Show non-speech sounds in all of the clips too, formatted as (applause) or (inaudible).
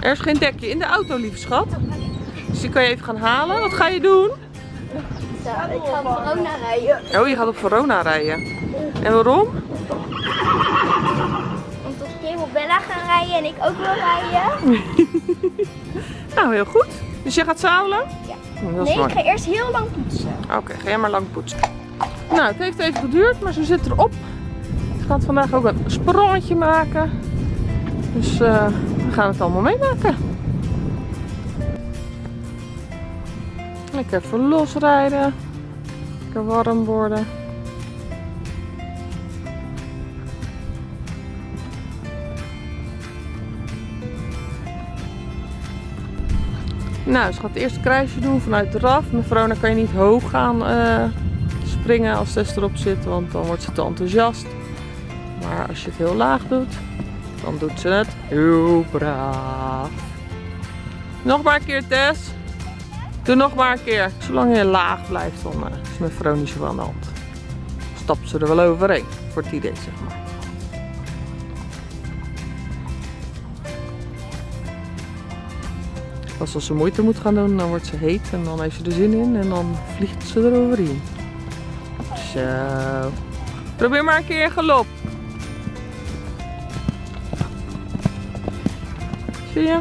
Er is geen dekje in de auto, lieve schat. Dus die kan je even gaan halen. Wat ga je doen? Zo, ik ga op corona rijden. Oh, je gaat op Verona rijden. En waarom? Omdat op Bella gaan rijden en ik ook wil rijden. (laughs) Nou, heel goed. Dus je gaat zadelen? Ja. Is Nee, ik ga eerst heel lang poetsen. Oké, ga jij maar lang poetsen. Nou, het heeft even geduurd, maar ze zit erop. Ze gaat vandaag ook een sprongetje maken. Dus eh, gaan het allemaal meemaken. Lekker even losrijden. Lekker warm worden. Nou, ze gaat het eerste kruisje doen vanuit de RAF. Met Verona kan je niet hoog gaan eh, springen als Tess erop zit, want dan wordt ze te enthousiast. Maar als je het heel laag doet, dan doet ze het heel braaf. Nog maar een keer, Tess. Doe nog maar een keer. Zolang je laag blijft, dan eh, is met Verona niet zo aan de hand. Stapt ze er wel overheen, voor het idee, zeg maar. Pas als ze moeite moet gaan doen, dan wordt ze heet en dan heeft ze er zin in en dan vliegt ze eroverheen. Zo. Probeer maar een keer in. Zie je?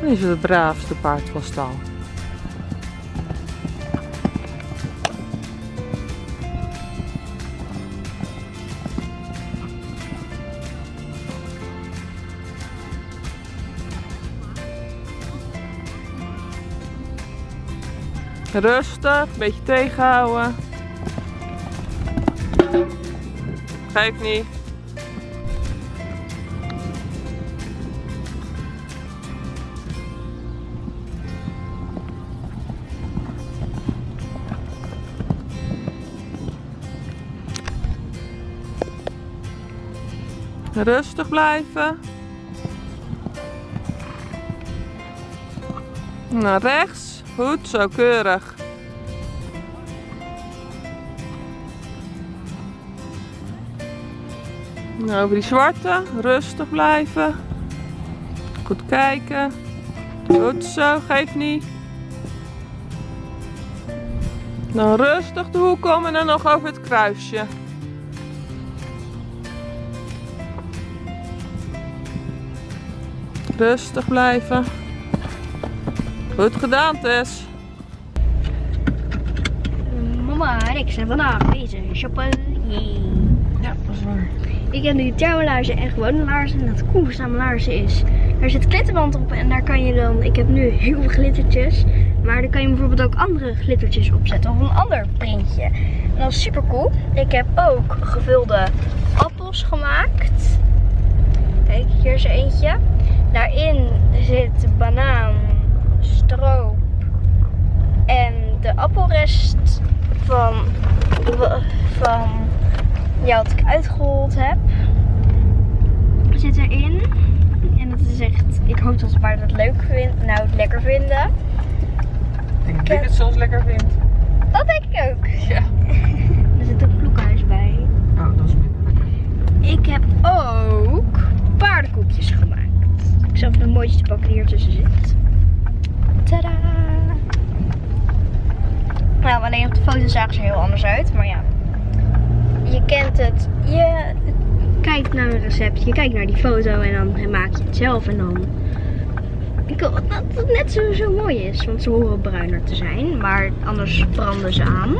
Dan is het braafste paard van stal. Rustig, een beetje tegenhouden. Geef niet. Rustig blijven. Naar rechts. Goed, zo keurig. Over die zwarte. Rustig blijven. Goed kijken. Goed zo, geef niet. Dan rustig de hoek om en dan nog over het kruisje. Rustig blijven. Goed gedaan, Tess. Mama en ik zijn vandaag bezig shoppen. Yay. Ja, dat is waar. Ik heb nu thermolaarzen en gewone laarzen. En dat koersame laarzen is. Daar zit glitterband op en daar kan je dan. Ik heb nu heel veel glittertjes. Maar daar kan je bijvoorbeeld ook andere glittertjes opzetten. Of een ander printje. En dat is super cool. Ik heb ook gevulde appels gemaakt. Kijk, hier is er eentje. Daarin zit banaan, stroop en de appelrest van, van ja, wat ik uitgerold heb. Zit erin. En dat is echt, ik hoop dat de paarden het leuk vinden, nou het lekker vinden. Ik denk dat ik het soms lekker vind. Dat denk ik ook. (laughs) Ja. (laughs) Er zit ook vloekhuis bij. Oh, dat is. Ik heb ook paardenkoekjes gemaakt. Ik even de mooiste pakken die hier tussen zit. Tada! Nou, alleen op de foto zagen ze heel anders uit. Maar ja, je kent het. Je kijkt naar een recept, je kijkt naar die foto en dan maak je het zelf. En dan... Ik hoop dat het net zo, zo mooi is, want ze horen bruiner te zijn. Maar anders branden ze aan.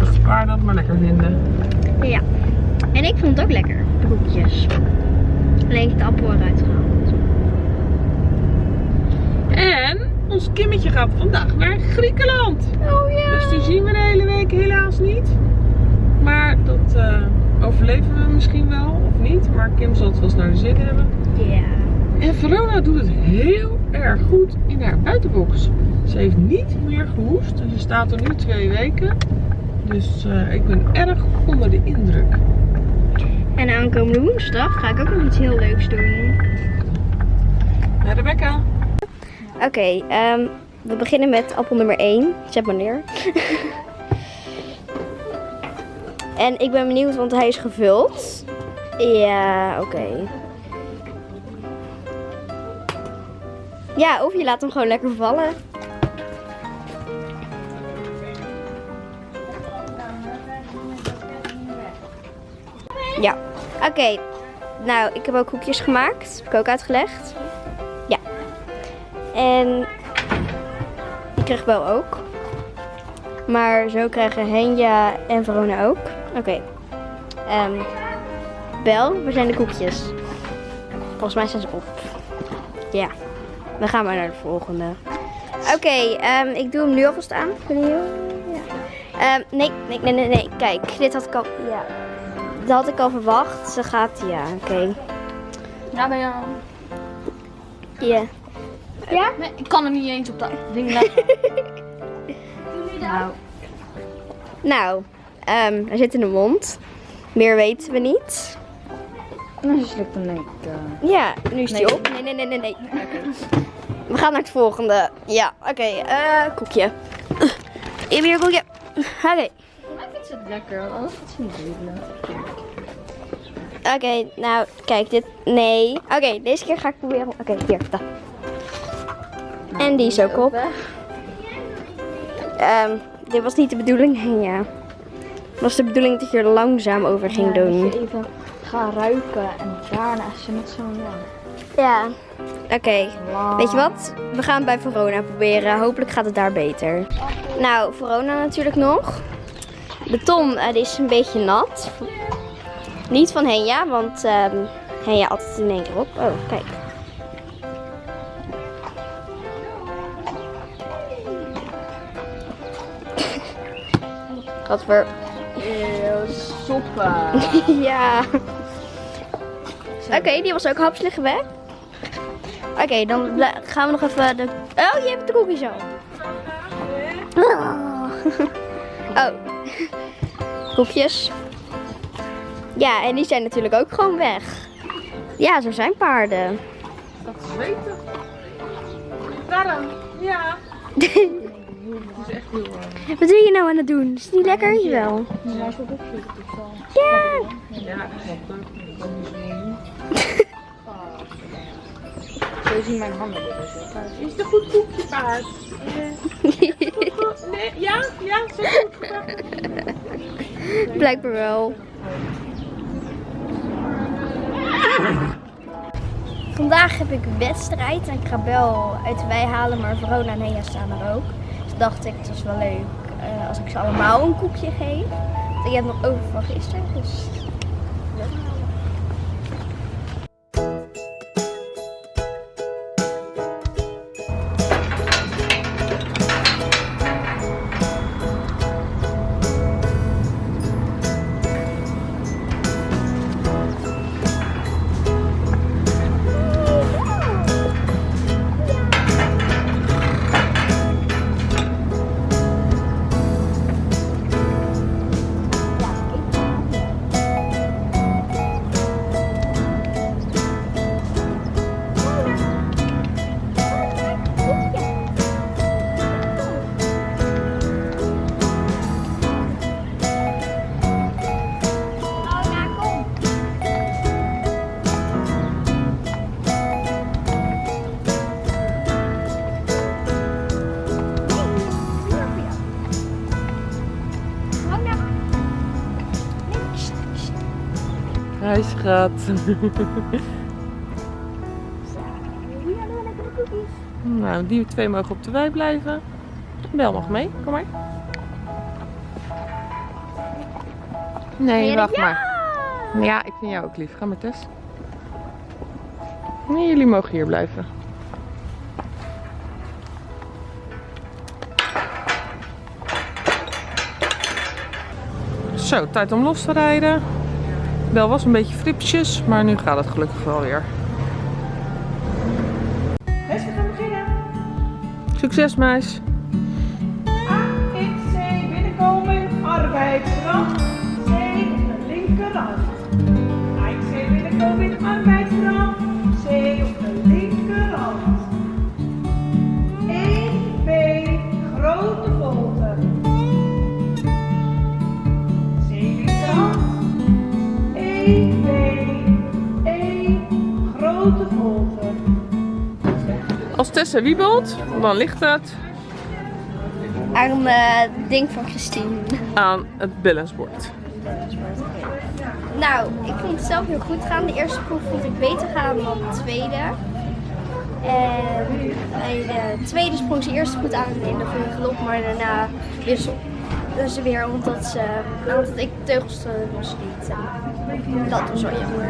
Als de paarden het maar lekker vinden. Ja. En ik vond het ook lekker, de koekjes. Alleen ik heb de appel eruit gehaald. En ons Kimmetje gaat vandaag naar Griekenland. Oh ja. Dus die zien we de hele week helaas niet. Maar dat eh, overleven we misschien wel of niet. Maar Kim zal het wel eens naar de zin hebben. Ja. En Verona doet het heel erg goed in haar buitenbox. Ze heeft niet meer gehoest. En ze staat er nu twee weken. Dus eh, ik ben erg onder de indruk. En aankomende woensdag ga ik ook nog iets heel leuks doen. Ja, Rebecca. Oké, ehm, we beginnen met appel nummer 1. Zet maar neer. (laughs) en ik ben benieuwd, want hij is gevuld. Ja, oké. Ja, of je laat hem gewoon lekker vallen. Ja, oké. Nou, ik heb ook koekjes gemaakt. Heb ik ook uitgelegd. En ik kreeg Bel ook. Maar zo krijgen Henja en Verona ook. Oké. Ehm, Bel, waar zijn de koekjes? Volgens mij zijn ze op. Ja. Dan gaan we naar de volgende. Oké, ehm, ik doe hem nu alvast aan. Ja. Ehm, nee, nee, nee, nee, nee. Kijk, dit had ik al. Ja. Dat had ik al verwacht. Ze gaat. Ja, oké. Ja, ben je... Ja. Ja? Nee, ik kan er niet eens op dat ding leggen. (laughs) nou, Nou, ehm, hij zit in de mond. Meer weten we niet. dan slikt hem ik. eh. Ja, nu is hij Nee. op. Nee, nee, nee, nee, nee. We gaan naar het volgende. Ja, oké. eh, koekje. Hier weer een koekje. Oké. Maar ik vind het lekker, anders gaat ze niet. Oké, nou, kijk, dit. Nee. Oké, deze keer ga ik proberen. Oké, hier. da. En die is ook op. Ehm, dit was niet de bedoeling. Ja. Het was de bedoeling dat je er langzaam over ging Ja, doen. Dat je even gaat ruiken en daarna is niet zo lang. Ja. Oké. Weet je wat? We gaan bij Verona proberen. Hopelijk gaat het daar beter. Nou, Verona natuurlijk nog. De ton eh, die is een beetje nat. Niet van Henja, want ehm Henja had het in één keer op. Oh, kijk. Wat voor... Eeuw, soppen. (laughs) ja. Oké, die was ook hapselig weg. Oké, dan gaan we nog even de... Oh, je hebt de koekjes al. Oh. Koekjes. Ja, en die zijn natuurlijk ook gewoon weg. Ja, zo zijn paarden. Dat is weten. Waarom? Ja. (laughs) Het is echt heel warm. Wat ben je nou aan het doen? Is het niet lekker? Jawel. Ja. Ja. Zo zien mijn handen dus. Is het een goed koekje paard? (laughs) Nee, ja, ja, zo goed. Blijkbaar wel. Vandaag heb ik wedstrijd en ik ga Bel uit de wei halen, maar Verona en Hea staan er ook. Dacht ik, het is wel leuk eh, als ik ze allemaal een koekje geef. Ik heb nog over van gisteren, dus... schat. (laughs) Nou, die twee mogen op de wei blijven. Bel mag mee, kom maar. Nee, wacht maar. Ja, ik vind jou ook lief. Ga maar, Tess. Nee, jullie mogen hier blijven. Zo, tijd om los te rijden. Bel was een beetje fripsjes, maar nu gaat het gelukkig wel weer. Best, we gaan beginnen. Succes, meis. A, X, C, binnenkomen, arbeidskracht. C, op de linkerhand. A, X, C, binnenkomen, arbeidskracht. Tessa wiebelt, dan ligt het Aan het ding van Christine. aan het balancebord. Nou, ik vond het zelf heel goed gaan. De eerste proef vond ik beter gaan dan de tweede. En bij de tweede sprong ze eerst goed aan in de maar daarna wissel ze weer omdat, ze, nou, omdat ik teugels te los liet. En dat was wel jammer.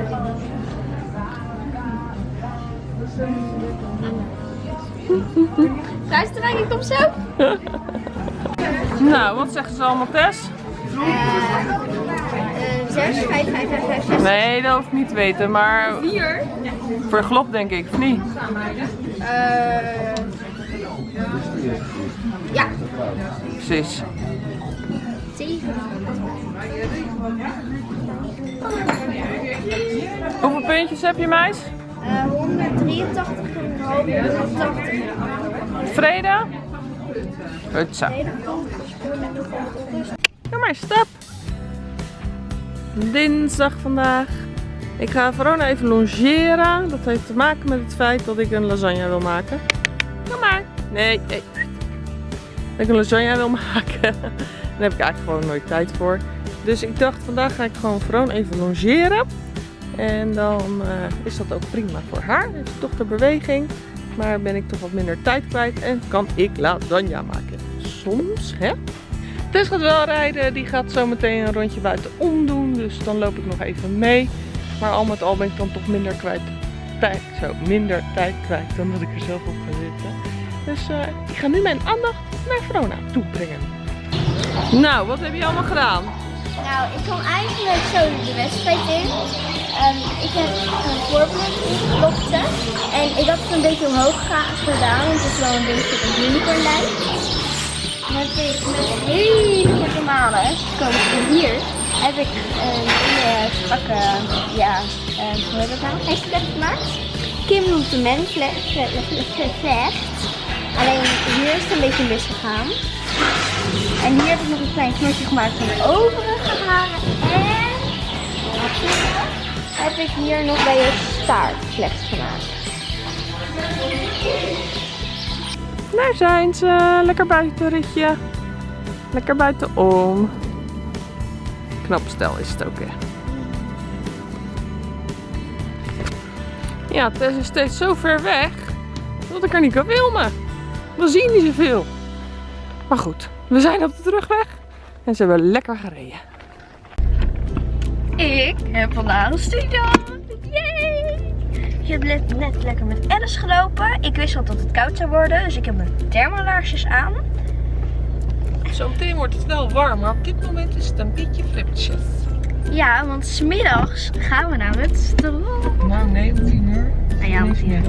Luisterwijk, ik kom zo. Nou, wat zeggen ze allemaal, Tess? Uh, 6, 5, 5, 5, 5, 6. Nee, dat hoef ik niet te weten, maar 4. voor glop denk ik, of niet? Uh, ja, Precies. 7. Hoeveel puntjes heb je, meis? Uh, 183 en half, 180. Tevreden? Goed zo. Kom maar, stap. Dinsdag vandaag. Ik ga Verona even longeren. Dat heeft te maken met het feit dat ik een lasagne wil maken. Kom maar. Nee, nee. Dat ik een lasagne wil maken. (laughs) Daar heb ik eigenlijk gewoon nooit tijd voor. Dus ik dacht vandaag ga ik gewoon Verona even longeren. En dan eh, is dat ook prima voor haar. Heeft ze toch de beweging. Maar ben ik toch wat minder tijd kwijt en kan ik lasagne maken. Soms, hè? Tess gaat wel rijden. Die gaat zo meteen een rondje buitenom doen. Dus dan loop ik nog even mee. Maar al met al ben ik dan toch minder kwijt. Tijd, zo, minder tijd kwijt dan dat ik er zelf op ga zitten. Dus eh, ik ga nu mijn aandacht naar Verona toe brengen. Nou, wat heb je allemaal gedaan? Nou, ik kwam eigenlijk zo de wedstrijd in. Ik heb een voorbeeld ingelokte. En ik had het een beetje omhoog gedaan, want het is wel een beetje een unicornlijn. Dan heb ik met hele korte malen, komen van hier, heb ik een hele strakke, ja, eh, hoe heet dat nou, hashtag gemaakt. Kim noemt de men vlecht. Alleen hier is het een beetje misgegaan. En hier heb ik nog een klein knotje gemaakt van de overige haren. En? Heb ik hier nog bij je staart slecht gemaakt. Daar zijn ze. Lekker buitenritje. Lekker buitenom. Knap stel is het ook, hè. Ja, Tess is steeds zo ver weg dat ik er niet kan filmen. We zien niet zoveel. Maar goed, we zijn op de terugweg en ze hebben lekker gereden. Ik heb vandaag een studiedag. Yay! Ik heb net, net lekker met Alice gelopen. Ik wist al dat het koud zou worden, dus ik heb mijn thermalaarsjes aan. Zometeen wordt het wel warm, maar op dit moment is het een beetje flipjes. Ja, want smiddags gaan we naar het strand. Nou, nee, om tien uur. Nou ja, tien uur.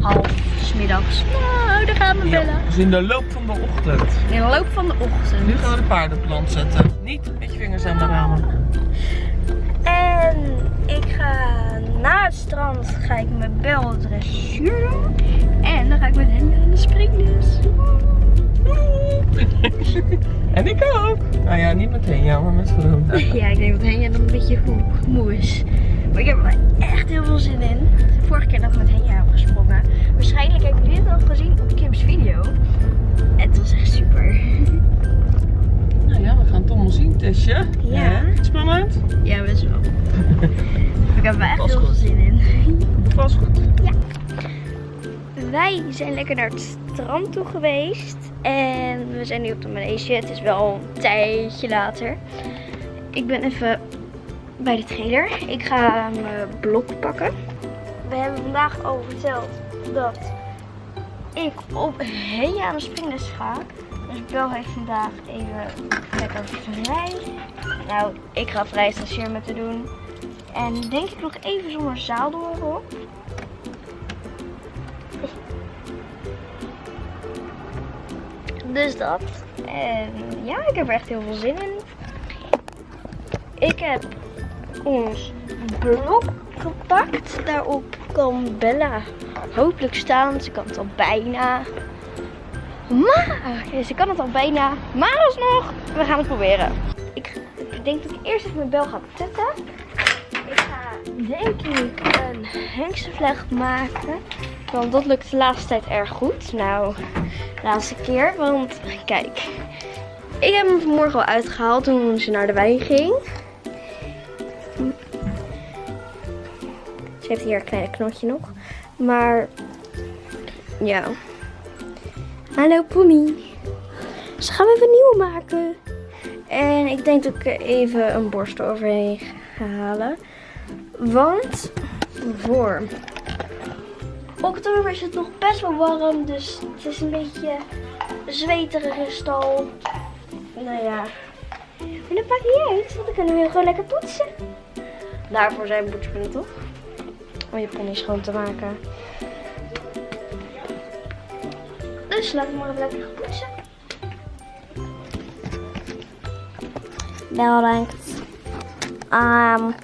Half smiddags. Nou, daar gaan we bellen. dus in de loop van de ochtend. In de loop van de ochtend. Nu gaan we de paardenplant zetten. Niet met je vingers aan de ramen. En ik ga na het strand ga ik mijn bel dressuur doen. En dan ga ik met hen aan de springles. (laughs) En ik ook. Nou ja, niet meteen, ja, maar met Verona. (laughs) Ja, ik denk dat Henja dan een beetje moe, moe is. Maar ik heb er echt heel veel zin in. Vorige keer dat ik met Henja heb gesprongen. Waarschijnlijk hebben jullie dit al gezien op Kim's video. Het was echt super. (laughs) Ja, we gaan het allemaal zien, Tessje. Ja. Spannend? Ja, best wel. ik heb er echt heel veel zin in. Was goed. Wij zijn lekker naar het strand toe geweest. En we zijn nu op de manege. Het is wel een tijdje later. Ik ben even bij de trailer. Ik ga mijn blok pakken. We hebben vandaag al verteld dat ik op Henja aan de springles ga. Bel heeft vandaag even lekker vrij. Nou, ik ga vrij stagiair met te doen. En denk ik nog even zonder zaaldel erop. Dus dat. En ja, ik heb er echt heel veel zin in. Ik heb ons blok gepakt. Daarop kan Bella hopelijk staan. Ze kan het al bijna. Maar, ze kan het al bijna. Maar alsnog, we gaan het proberen. Ik, ik denk dat ik eerst even mijn bel ga tetten. Ik ga denk ik een hengstenvlecht maken. Want dat lukt de laatste tijd erg goed. Nou, de laatste keer. Want kijk, ik heb hem vanmorgen al uitgehaald toen ze naar de wijn ging. Ze heeft hier een kleine knotje nog. Maar ja. Hallo pony. Ze gaan even een nieuwe maken. En ik denk dat ik even een borstel overheen ga halen. Want voor oktober is het nog best wel warm. Dus het is een beetje zweterige stal. Nou ja. En dat maakt niet uit. Want dan kunnen we gewoon lekker poetsen. Daarvoor zijn poetspunten toch? Om je pony schoon te maken. Dus we maar even lekker gaan poetsen. Bedankt. Um,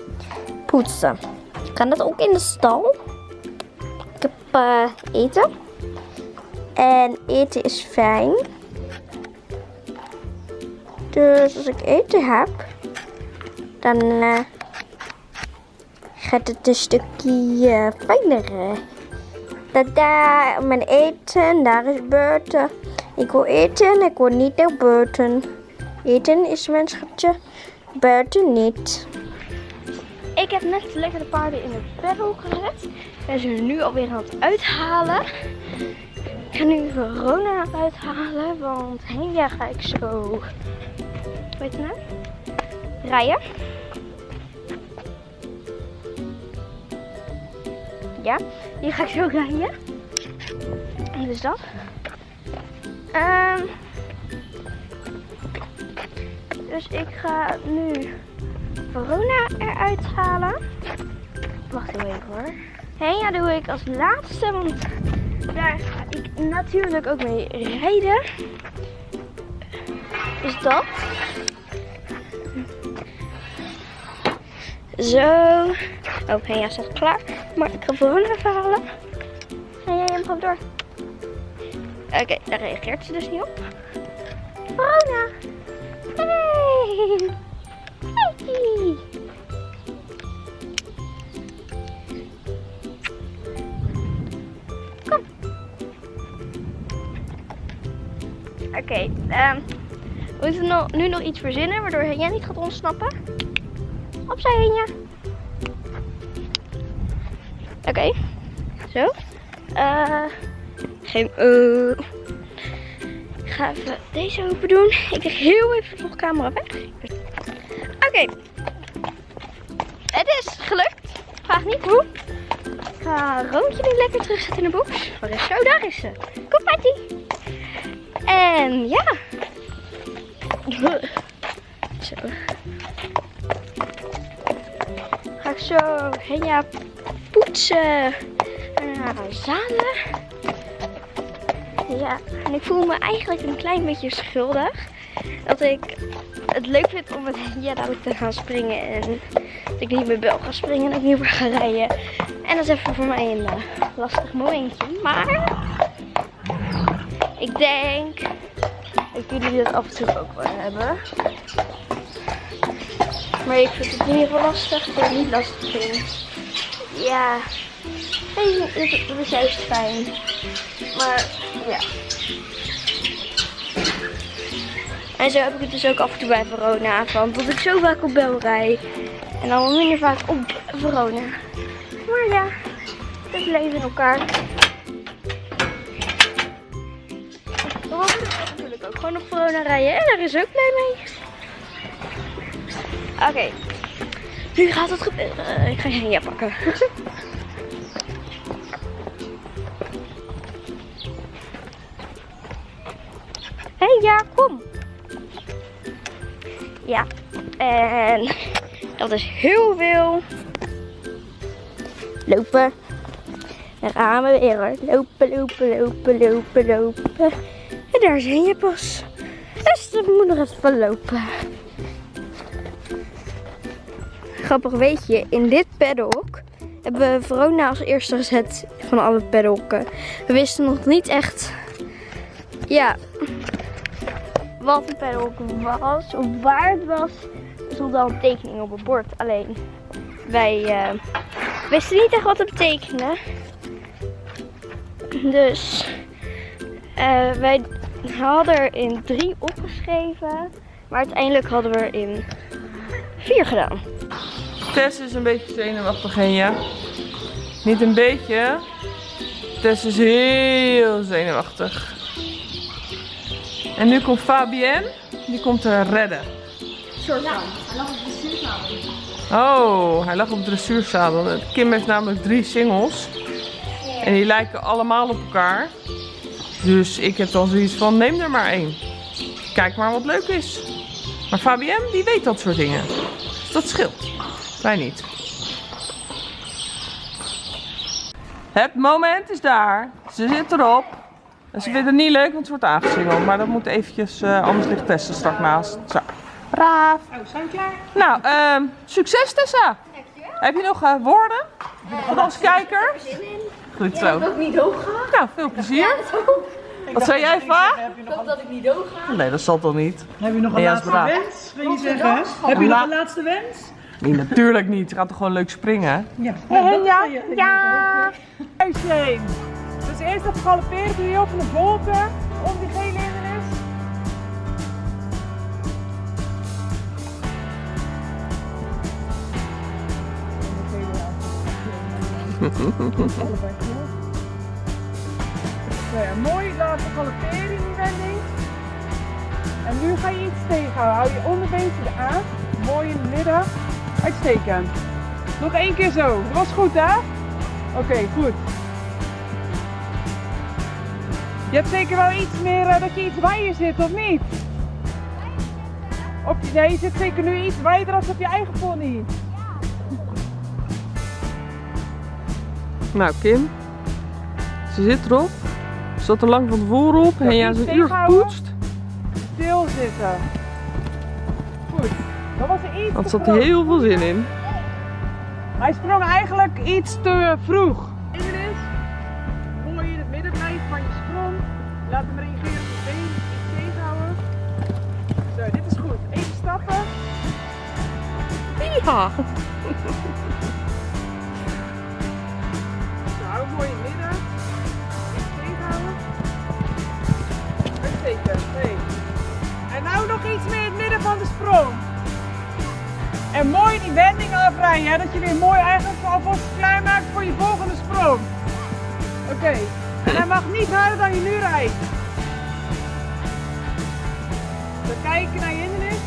poetsen. Kan dat ook in de stal? Ik heb eh, eten. En eten is fijn. Dus als ik eten heb, dan eh, gaat het een stukje eh, fijner. Dat daar mijn eten, daar is buiten. Ik wil eten en ik wil niet naar buiten. Eten is mijn schatje, buiten niet. Ik heb net lekker de paarden in het pedal gezet. En ze nu alweer aan het uithalen. Ik ga nu Verona uithalen, want ja ga ik zo, weet je nou, rijden. Ja, hier ga ik zo rijden. Dus dat. Ehm dus ik ga nu Verona eruit halen. Wacht even hoor. Henja doe ik als laatste, want daar ga ik natuurlijk ook mee rijden. Dus dat. Zo. Oh, Henja staat klaar. Maar ik ga Verona even halen. En jij hem gewoon door. Oké, daar reageert ze dus niet op. Verona. Hey. Hey. Kom. Oké, ehm, we moeten nu nog iets verzinnen waardoor jij niet gaat ontsnappen. Opzij. Oké, zo. Eh, geen. ik ga even deze open doen. Ik leg heel even de camera weg. Oké. Het is gelukt. Vraag niet hoe. Ik ga Roontje nu lekker terugzetten in de box. Waar is zo? Daar is ze. Kom Patty. En ja. (laughs) Zo. Zo Henja poetsen. En haar zadelen. Ja, en ik voel me eigenlijk een klein beetje schuldig. Dat ik het leuk vind om met (laughs) ja, dadelijk te gaan springen. En dat ik niet met Bel ga springen en ik niet meer ga rijden. En dat is even voor mij een eh, lastig momentje. Maar ik denk dat jullie dat af en toe ook wel hebben. Maar ik vind het in ieder geval lastig dat ik niet lastig vind. Ja, het is juist fijn. Maar ja. En zo heb ik het dus ook af en toe bij Verona. Want dat ik zo vaak op Bel rij. En dan wat minder vaak op Verona. Maar ja, het leven in elkaar. Dan mag ik natuurlijk ook gewoon op Verona rijden. En daar is ook blij mee. Oké. Nu gaat het gebeuren. Ik ga Henja pakken. Hé, hey, ja, kom. Ja, en dat is heel veel. Lopen. Daar gaan we weer. Lopen, lopen, lopen, lopen, lopen. En daar zijn je pas. Dus dan moet nog even lopen. Grappig weet je, in dit paddock hebben we Verona als eerste gezet van alle paddocken. We wisten nog niet echt, ja, wat een paddock was, of waar het was. Er stond al een tekening op het bord. Alleen wij, eh, wisten niet echt wat het betekende. Dus eh, wij hadden er in drie opgeschreven. Maar uiteindelijk hadden we er in vier gedaan. Tess is een beetje zenuwachtig, Henja. Niet een beetje. Tess is heel zenuwachtig. En nu komt Fabienne. Die komt te redden. Oh, hij lag op het dressuurzadel. Kim heeft namelijk drie singles. En die lijken allemaal op elkaar. Dus ik heb dan zoiets van, neem er maar één. Kijk maar wat leuk is. Maar Fabienne, die weet dat soort dingen. Dus dat scheelt. Wij niet. Het moment is daar. Ze zit erop. En ze vindt het niet leuk, want ze wordt aangesingeld. Maar dat moet eventjes, eh, anders ligt Tessa straks naast. Zo. Braaf. Oh, zijn we klaar? Nou, ehm, succes Tessa. Heb je nog eh, woorden voor onze kijker? Goed zo. ook niet dood gaan. Nou, veel plezier. Wat zei jij, Va? Heb je nog, Dat ik niet dood ga. Nee, dat zal toch niet? heb je nog een laatste wens? Wil je zeggen? Heb je nog een laatste wens? Nee, natuurlijk niet. Je gaat toch gewoon leuk springen? Ja. ja. Ja. Heen. Dus eerst even galopperen. Doe je op de volte om die gele hindernis. (laughs) Nou ja, mooi laten galopperen in die wending. En nu ga je iets tegenhouden. Hou je onderbeentje aan. Mooi in het midden. Uitstekend. Nog één keer zo. Dat was goed, hè? Oké, goed. Je hebt zeker wel iets meer eh, dat je iets wijder zit, of niet? Of, nee, je zit zeker nu iets wijder als op je eigen pony. Nou, Kim. Ze zit erop. Ze zat er lang van tevoren op. En ja, ze een uur gepoetst. Stil zitten. Goed. Dat was er iets Want er groot. heel veel zin in. Hij sprong eigenlijk iets te vroeg. Inderdaad. Mooi in het midden blijven van je sprong. Laat hem reageren op je been. Iets tegenhouden. Zo, dit is goed. Even stappen. Ja. (laughs) Zo, hou mooi in het midden. Iets tegenhouden. Uitstekend. Hey. En nou nog iets meer in het midden van de sprong. En mooi die wending afrijden, dat je weer mooi eigenlijk alvast klaar maakt voor je volgende sprong. Oké, en hij mag niet harder dan je nu rijdt. We kijken naar je hindernis.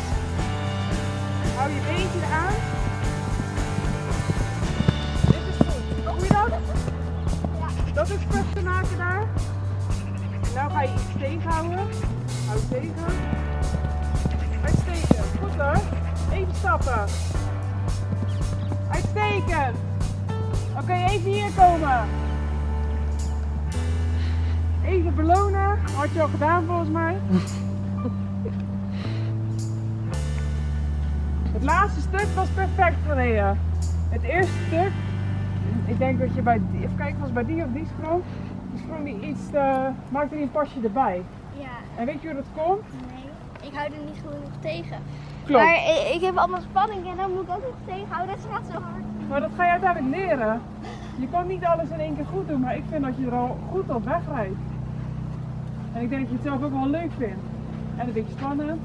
Hou je beentje eraan. Dit is goed. Doe je dat? Dat is vast te maken daar. En nou ga je iets tegenhouden. Hou tegen. Goed hoor. Even stappen. Uitstekend. Oké, even hier komen. Even belonen. Had je al gedaan volgens mij. (laughs) Het laatste stuk was perfect gereden. Het eerste stuk, ik denk dat je bij die, even kijken, was bij die of die sprong. Die sprong die iets, te, maakte die een pasje erbij. Ja, En weet je hoe dat komt? nee. Ik hou er niet genoeg tegen. Klopt. Maar ik, ik heb allemaal spanning en dan moet ik ook nog tegenhouden. Dat gaat zo hard. Maar dat ga je uiteindelijk leren. Je kan niet alles in één keer goed doen, maar ik vind dat je er al goed op wegrijdt. En ik denk dat je het zelf ook wel leuk vindt. En een beetje spannend.